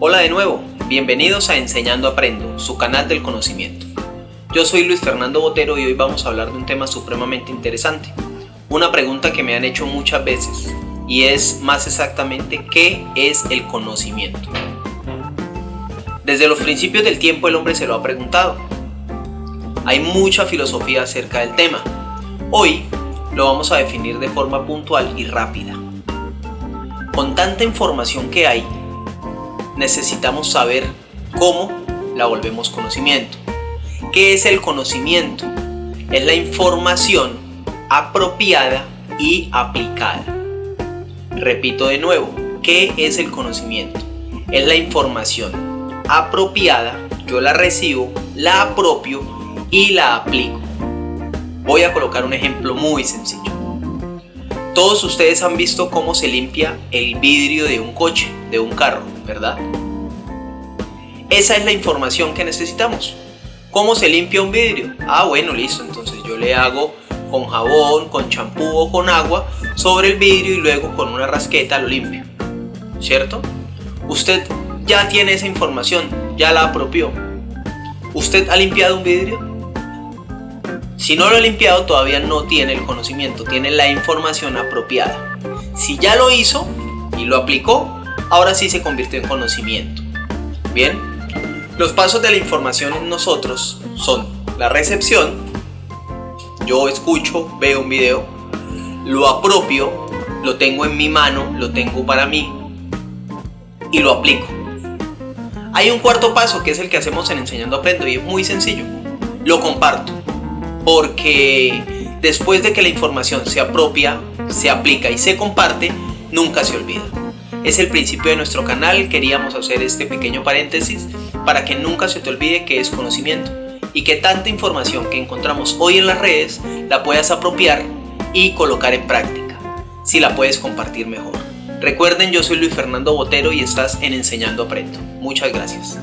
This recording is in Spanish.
Hola de nuevo, bienvenidos a Enseñando Aprendo, su canal del conocimiento. Yo soy Luis Fernando Botero y hoy vamos a hablar de un tema supremamente interesante. Una pregunta que me han hecho muchas veces y es más exactamente ¿qué es el conocimiento? Desde los principios del tiempo el hombre se lo ha preguntado. Hay mucha filosofía acerca del tema. Hoy lo vamos a definir de forma puntual y rápida. Con tanta información que hay, necesitamos saber cómo la volvemos conocimiento. ¿Qué es el conocimiento? Es la información apropiada y aplicada. Repito de nuevo, ¿qué es el conocimiento? Es la información apropiada, yo la recibo, la apropio y la aplico. Voy a colocar un ejemplo muy sencillo. Todos ustedes han visto cómo se limpia el vidrio de un coche, de un carro, ¿verdad? Esa es la información que necesitamos. ¿Cómo se limpia un vidrio? Ah, bueno, listo. Entonces yo le hago con jabón, con champú o con agua sobre el vidrio y luego con una rasqueta lo limpio. ¿Cierto? Usted ya tiene esa información, ya la apropió. ¿Usted ha limpiado un vidrio? Si no lo ha limpiado todavía no tiene el conocimiento, tiene la información apropiada. Si ya lo hizo y lo aplicó, ahora sí se convirtió en conocimiento. Bien, los pasos de la información en nosotros son la recepción, yo escucho, veo un video, lo apropio, lo tengo en mi mano, lo tengo para mí y lo aplico. Hay un cuarto paso que es el que hacemos en Enseñando Aprendo y es muy sencillo. Lo comparto. Porque después de que la información se apropia, se aplica y se comparte, nunca se olvida. Es el principio de nuestro canal, queríamos hacer este pequeño paréntesis para que nunca se te olvide que es conocimiento y que tanta información que encontramos hoy en las redes la puedas apropiar y colocar en práctica, si la puedes compartir mejor. Recuerden, yo soy Luis Fernando Botero y estás en Enseñando Aprendo. Muchas gracias.